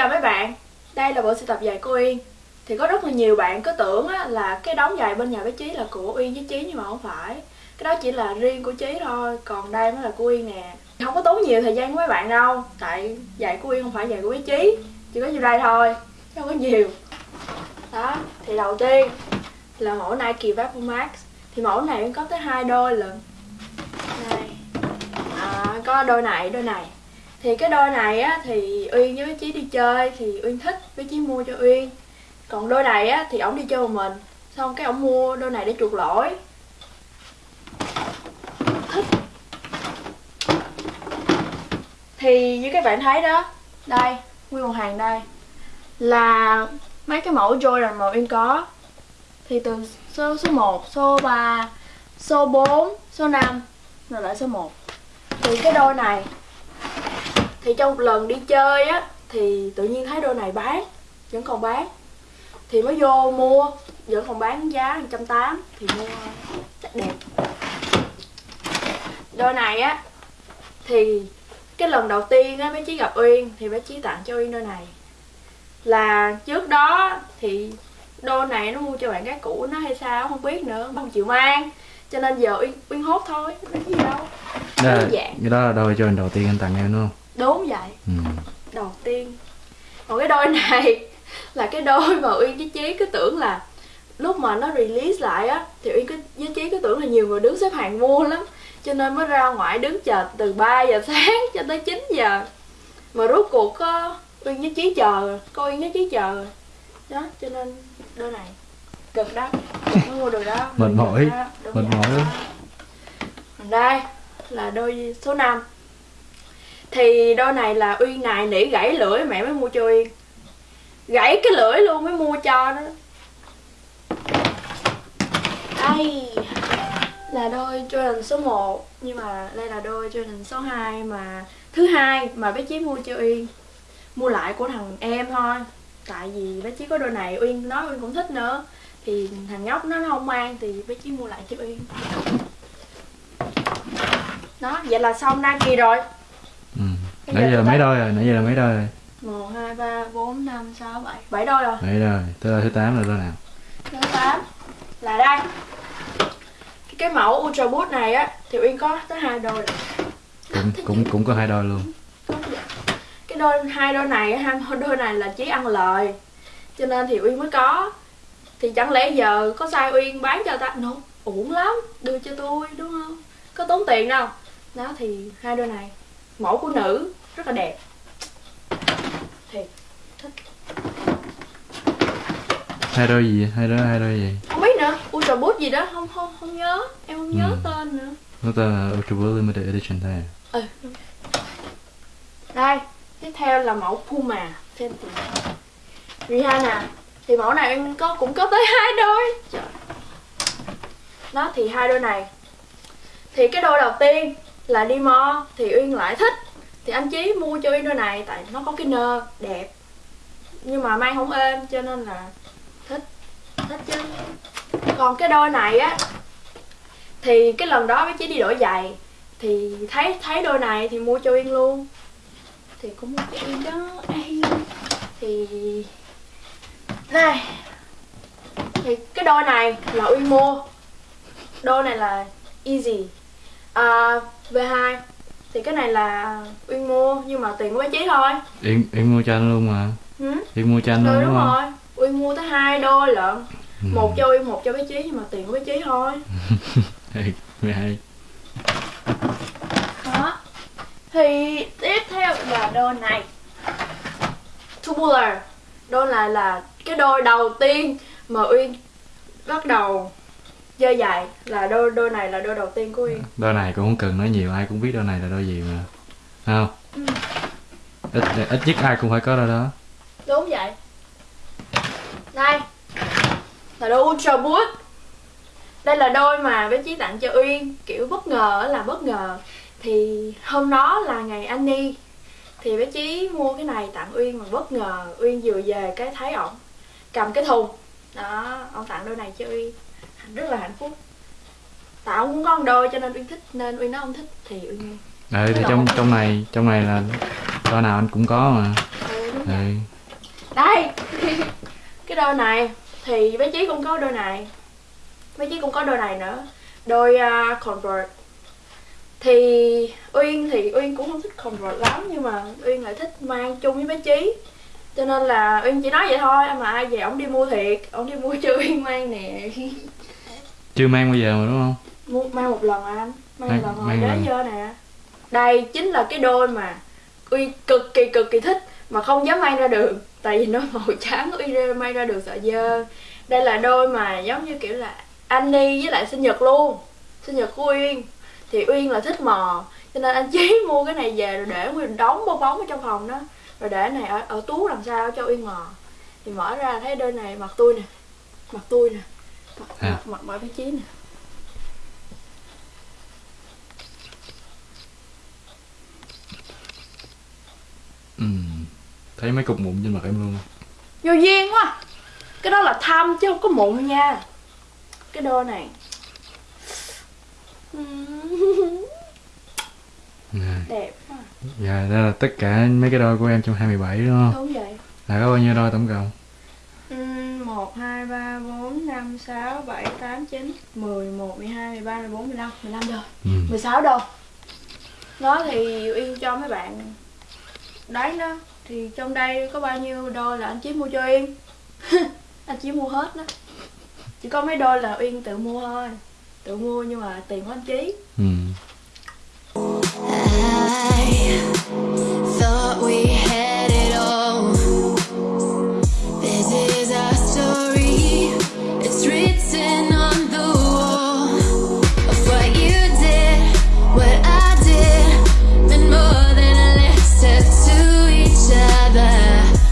chào mấy bạn. Đây là bộ sưu tập giày của Uyên. Thì có rất là nhiều bạn cứ tưởng á, là cái đống giày bên nhà bé Chí là của Uyên với Chí nhưng mà không phải. Cái đó chỉ là riêng của Chí thôi Còn đây mới là của Uyên nè. Không có tốn nhiều thời gian của mấy bạn đâu Tại giày của Uyên không phải giày của bé Chí Chỉ có nhiêu đây thôi Không có nhiều. Đó Thì đầu tiên là mẫu Nike Vapor Max. Thì mẫu này Uyên có tới hai đôi lần. Đây. À, Có đôi này, đôi này thì cái đôi này á thì uyên với chí đi chơi thì uyên thích với chí mua cho uyên. Còn đôi này á thì ổng đi chơi một mình xong cái ổng mua đôi này để chuộc lỗi. Thì như các bạn thấy đó đây nguyên một hàng đây là mấy cái mẫu Jordan mà uyên có. Thì từ số số 1, số 3, số 4, số 5 rồi lại số 1 thì cái đôi này thì trong một lần đi chơi á thì tự nhiên thấy đôi này bán vẫn còn bán. Thì mới vô mua vẫn còn bán giá 180 thì mua chắc đẹp. Đôi này á thì cái lần đầu tiên á bé chí gặp uyên thì bé chí tặng cho uyên đôi này. Là trước đó thì đôi này nó mua cho bạn gái cũ nó hay sao không biết nữa không chịu mang. Cho nên giờ uyên uyên hốt thôi có gì đâu. Đó, đơn giản. cái đó là đôi cho đầu tiên anh tặng em đúng không đúng vậy. Ừ. đầu tiên. Còn cái đôi này là cái đôi mà uyên với chí cứ tưởng là lúc mà nó release lại á thì uyên cứ với chí cứ tưởng là nhiều người đứng xếp hàng mua lắm. Cho nên mới ra ngoài đứng chờ từ 3 giờ sáng cho tới 9 giờ. Mà rốt cuộc có uyên với chí chờ có uyên với chí chờ đó cho nên đôi này. Cực đó. Mới mua được đó. Mệt mỏi, mệt mỏi. Lắm. đây là đôi số 5 thì đôi này là Uyên này nỉ gãy lưỡi mẹ mới mua cho Uyên Gãy cái lưỡi luôn mới mua cho đó Đây là đôi Jordan số 1 Nhưng mà đây là đôi Jordan số 2 mà Thứ hai mà bé Chí mua cho Uyên Mua lại của thằng em thôi Tại vì bé Chí có đôi này Uyên nói Uyên cũng thích nữa. Thì thằng nhóc nó không mang thì bé Chí mua lại cho Uyên Đó, vậy là xong Nike rồi nãy giờ mấy đôi rồi nãy giờ là mấy đôi rồi? 1, 2, 3, 4, 5, 6, 7 7 đôi rồi. Mấy đôi. Tới đôi thứ 8 là đôi nào? Thứ 8 Là đây. Cái, cái mẫu Ultra Boost này á Thì Uyên có tới hai đôi rồi. Cũng cũng cũng có hai đôi luôn. Cái đôi hai đôi này hai đôi này là chỉ ăn lời. Cho nên thì Uyên mới có. Thì chẳng lẽ giờ có sai Uyên bán cho ta? No, uổng lắm. Đưa cho tôi đúng không? Có tốn tiền đâu. Đó thì hai đôi này. Mẫu của nữ rất là đẹp. Thì thích. Hai đôi gì hai đôi hai đôi gì không biết nữa. Ultra Boost gì đó. Không không không nhớ. Em không nhớ Ừ. tên nữa. Nó tên là Ultrabook Limited Edition thôi ừ đúng. đây tiếp theo là mẫu Puma. Fenty Rihanna thì mẫu này em có cũng có tới hai đôi. Trời. đó thì hai đôi này. Thì cái đôi đầu tiên là đi mo thì uyên lại thích thì anh chí mua cho uyên đôi này tại nó có cái nơ đẹp. Nhưng mà mang không êm cho nên là thích thích chứ. Còn cái đôi này á thì cái lần đó với chí đi đổi giày thì thấy thấy đôi này thì mua cho yên luôn. Thì cũng mua cho yên đó Ây. thì này thì cái đôi này là uyên mua. Đôi này là easy. À, v2 thì cái này là uyên mua nhưng mà tiền của bé chí thôi. Yến, Yến mua cho anh luôn mà. Ừ? Yến mua cho anh Rồi luôn đúng đúng không? rồi. Uyên mua tới hai đôi lận. Ừ. một cho uyên một cho bé chí nhưng mà tiền của bé chí thôi. Mày hay. Đó. Thì tiếp theo là đôi này. Tubular. Đôi này là cái đôi đầu tiên mà uyên bắt đầu chơi giày là đôi đôi này là đôi đầu tiên của uyên. Đôi này cũng không cần nói nhiều ai cũng biết đôi này là đôi gì mà. Không? Ừ. ít ít nhất ai cũng phải có đôi đó. Đúng vậy. Đây là đôi ultra boost. Đây là đôi mà bé chí tặng cho uyên. Kiểu bất ngờ là bất ngờ. Thì hôm đó là ngày Annie thì bé chí mua cái này tặng uyên mà bất ngờ. Uyên vừa về cái thấy ổng cầm cái thùng. Đó ông tặng đôi này cho uyên rất là hạnh phúc. Ông cũng có một đôi cho nên uyên thích nên uyên nói ông thích thì uyên mua ừ thì trong lộn. trong này trong này là đôi nào anh cũng có mà. Ừ, đúng đây đây. Cái đôi này thì bé chí cũng có đôi này. Bé chí cũng có đôi này nữa. Đôi uh, convert. Thì uyên thì uyên cũng không thích convert lắm nhưng mà uyên lại thích mang chung với bé chí. Cho nên là uyên chỉ nói vậy thôi mà ai về ổng đi mua thiệt. Ổng đi mua cho uyên mang nè chưa mang bao giờ mà đúng không? Mang một lần à anh. Mang, Mang- một lần rồi mang lần. giờ nè. Đây chính là cái đôi mà uy cực kỳ cực kỳ thích mà không dám mang ra đường. Tại vì nó màu trắng uy ra mang ra đường sợ dơ. Đây là đôi mà giống như kiểu là Annie với lại sinh nhật luôn. Sinh nhật của uyên. Thì uyên là thích mò. Cho nên anh chí mua cái này về rồi để nguyên đóng bong bóng ở trong phòng đó. Rồi để này ở, ở tú làm sao cho uyên mò. Thì mở ra thấy đôi này mặt tôi nè. Mặt tôi nè À. mặt mặt, mặt bé chí nè. Ừ. thấy mấy cục mụn trên mặt em luôn. Vô duyên quá. Cái đó là thăm chứ không có mụn nha. Cái đôi này. Nè. đẹp quá. Dạ đó là tất cả mấy cái đôi của em trong 27 đúng không? Đúng vậy. Là có bao nhiêu đôi tổng cộng một hai ba bốn năm sáu bảy tám chín mười một mười hai mười ba mười bốn mười lăm mười lăm đôi ừ. mười sáu đôi nó thì uyên cho mấy bạn. Đấy đó thì trong đây có bao nhiêu đôi là anh chí mua cho uyên anh chí mua hết đó. Chỉ có mấy đôi là uyên tự mua thôi. Tự mua nhưng mà tiền của anh chí. Ừ